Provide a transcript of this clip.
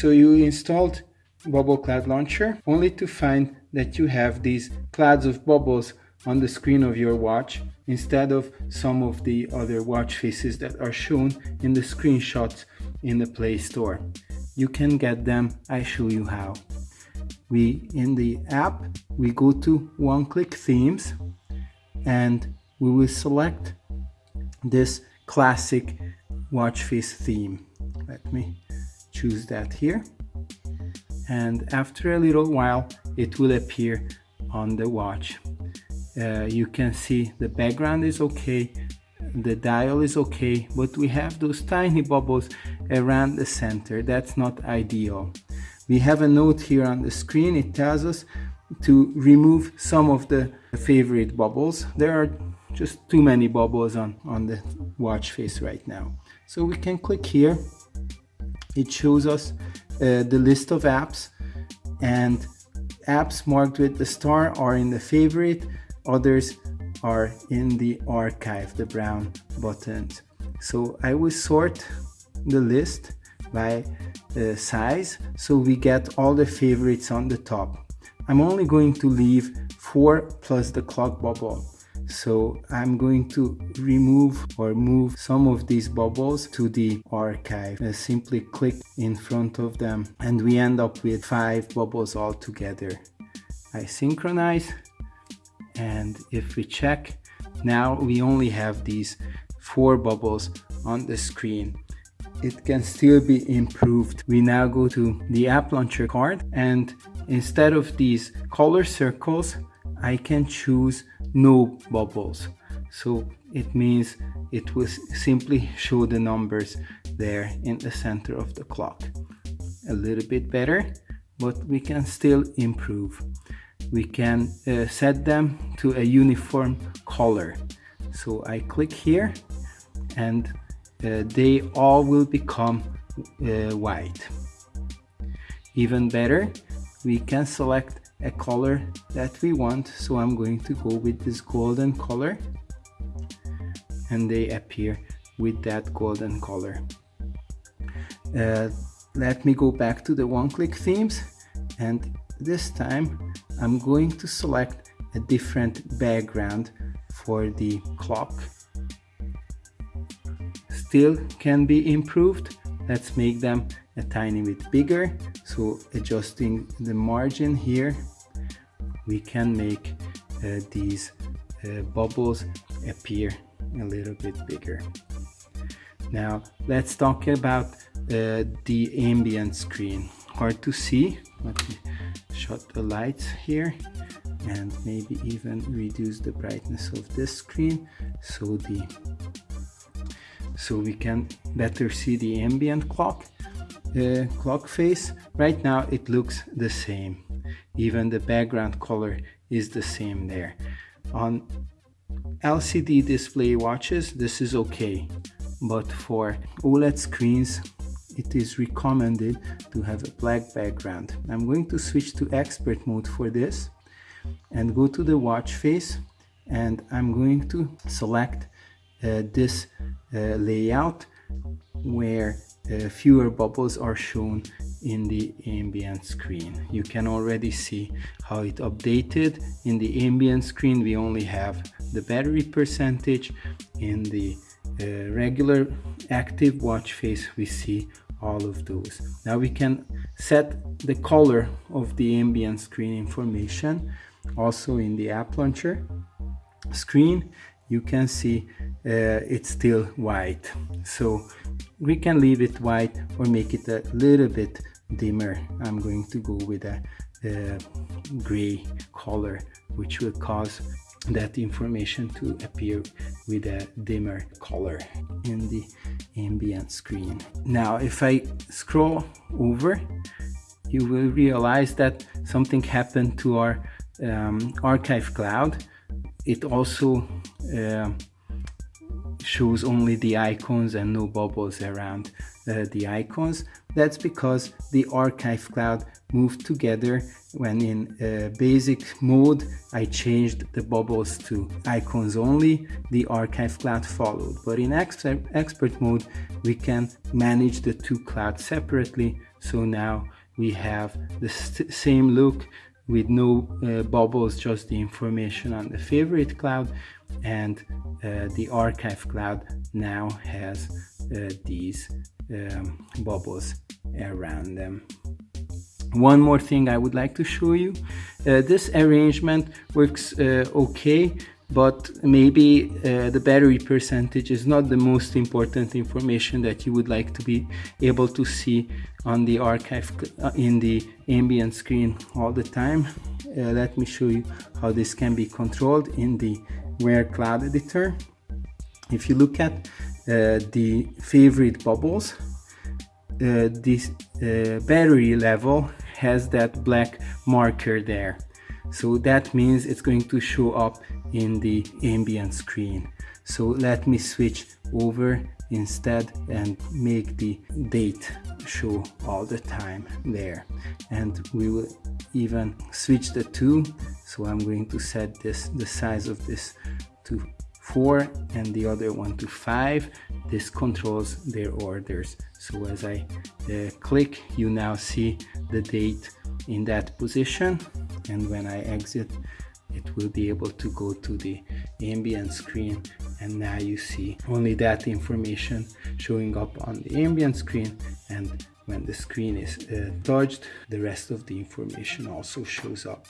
So you installed Bubble Cloud Launcher only to find that you have these clouds of bubbles on the screen of your watch instead of some of the other watch faces that are shown in the screenshots in the Play Store. You can get them, I show you how. We in the app, we go to one-click themes and we will select this classic watch face theme. Let me choose that here. And after a little while, it will appear on the watch. Uh, you can see the background is okay, the dial is okay, but we have those tiny bubbles around the center. That's not ideal. We have a note here on the screen. It tells us to remove some of the favorite bubbles. There are just too many bubbles on, on the watch face right now. So we can click here. It shows us uh, the list of apps and apps marked with the star are in the favorite, others are in the archive, the brown buttons. So I will sort the list by uh, size so we get all the favorites on the top. I'm only going to leave 4 plus the clock bubble. So I'm going to remove or move some of these bubbles to the archive. I simply click in front of them and we end up with five bubbles all together. I synchronize and if we check now we only have these four bubbles on the screen it can still be improved. We now go to the app launcher card and instead of these color circles, I can choose no bubbles. So it means it will simply show the numbers there in the center of the clock. A little bit better, but we can still improve. We can uh, set them to a uniform color. So I click here and uh, they all will become uh, white. Even better, we can select a color that we want. So I'm going to go with this golden color. And they appear with that golden color. Uh, let me go back to the one-click themes. And this time I'm going to select a different background for the clock. Still can be improved. Let's make them a tiny bit bigger. So adjusting the margin here we can make uh, these uh, bubbles appear a little bit bigger. Now let's talk about uh, the ambient screen. Hard to see. Let me shut the lights here and maybe even reduce the brightness of this screen so the so we can better see the ambient clock uh, clock face. Right now it looks the same even the background color is the same there. On LCD display watches this is okay but for OLED screens it is recommended to have a black background. I'm going to switch to expert mode for this and go to the watch face and I'm going to select uh, this uh, layout where uh, fewer bubbles are shown in the ambient screen. You can already see how it updated. In the ambient screen we only have the battery percentage. In the uh, regular active watch face we see all of those. Now we can set the color of the ambient screen information also in the app launcher screen you can see uh, it's still white so we can leave it white or make it a little bit dimmer. I'm going to go with a, a gray color which will cause that information to appear with a dimmer color in the ambient screen. Now if I scroll over you will realize that something happened to our um, archive cloud. It also uh, shows only the icons and no bubbles around uh, the icons. That's because the archive cloud moved together when in uh, basic mode I changed the bubbles to icons only, the archive cloud followed. But in expert, mode we can manage the two clouds separately. So now we have the same look with no uh, bubbles just the information on the favorite cloud. And uh, the archive cloud now has uh, these um, bubbles around them. One more thing I would like to show you uh, this arrangement works uh, okay but maybe uh, the battery percentage is not the most important information that you would like to be able to see on the archive uh, in the ambient screen all the time. Uh, let me show you how this can be controlled in the Wear Cloud Editor. If you look at the favorite bubbles. Uh, this uh, battery level has that black marker there. So that means it's going to show up in the ambient screen. So let me switch over instead and make the date show all the time there. And we will even switch the two. So I'm going to set this the size of this to 4 and the other one to 5 this controls their orders. So as I uh, click you now see the date in that position. And when I exit it will be able to go to the ambient screen. And now you see only that information showing up on the ambient screen. And when the screen is uh, touched the rest of the information also shows up